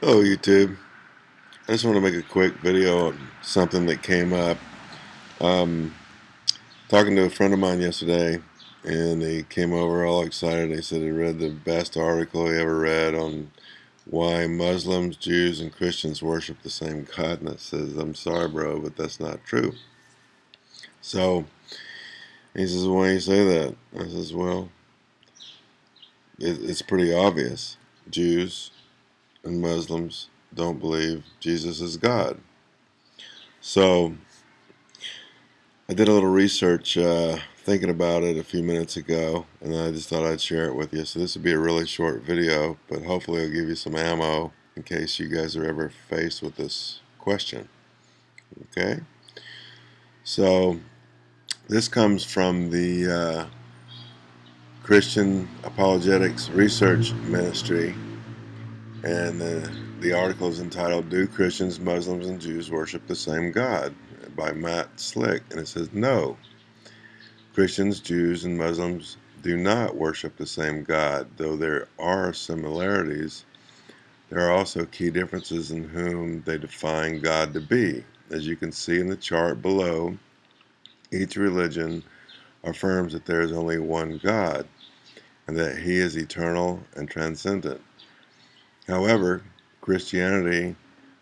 Hello YouTube. I just want to make a quick video on something that came up. Um, talking to a friend of mine yesterday and he came over all excited. He said he read the best article he ever read on why Muslims, Jews, and Christians worship the same God. And I says, I'm sorry bro, but that's not true. So he says, why do you say that? I says, well, it, it's pretty obvious. Jews, and Muslims don't believe Jesus is God. So I did a little research uh, thinking about it a few minutes ago and I just thought I'd share it with you. So this would be a really short video but hopefully it'll give you some ammo in case you guys are ever faced with this question. Okay? So this comes from the uh, Christian Apologetics Research Ministry and the, the article is entitled Do Christians, Muslims, and Jews Worship the Same God? by Matt Slick. And it says, No. Christians, Jews, and Muslims do not worship the same God, though there are similarities. There are also key differences in whom they define God to be. As you can see in the chart below, each religion affirms that there is only one God and that He is eternal and transcendent. However, Christianity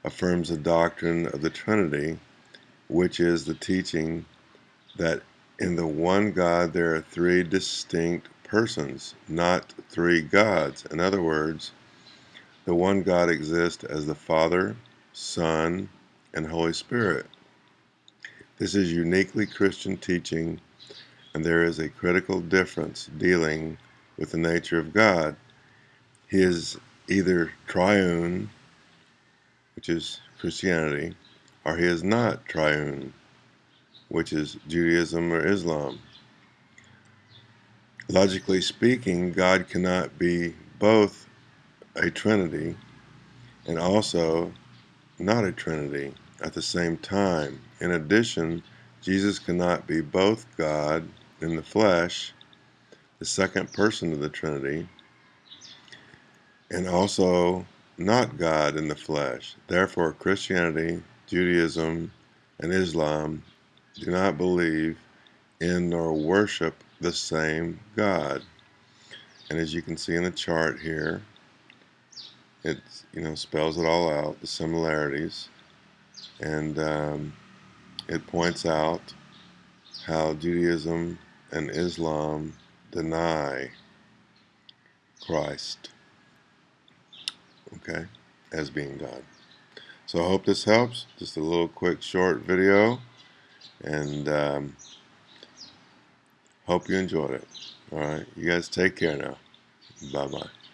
affirms the doctrine of the Trinity, which is the teaching that in the one God there are three distinct persons, not three gods. In other words, the one God exists as the Father, Son, and Holy Spirit. This is uniquely Christian teaching, and there is a critical difference dealing with the nature of God. He is either triune, which is Christianity, or he is not triune, which is Judaism or Islam. Logically speaking, God cannot be both a Trinity and also not a Trinity at the same time. In addition, Jesus cannot be both God in the flesh, the second person of the Trinity, and also not God in the flesh. Therefore, Christianity, Judaism, and Islam do not believe in nor worship the same God. And as you can see in the chart here, it you know spells it all out, the similarities, and um, it points out how Judaism and Islam deny Christ okay, as being God. So I hope this helps. Just a little quick short video and um, hope you enjoyed it. Alright, you guys take care now. Bye-bye.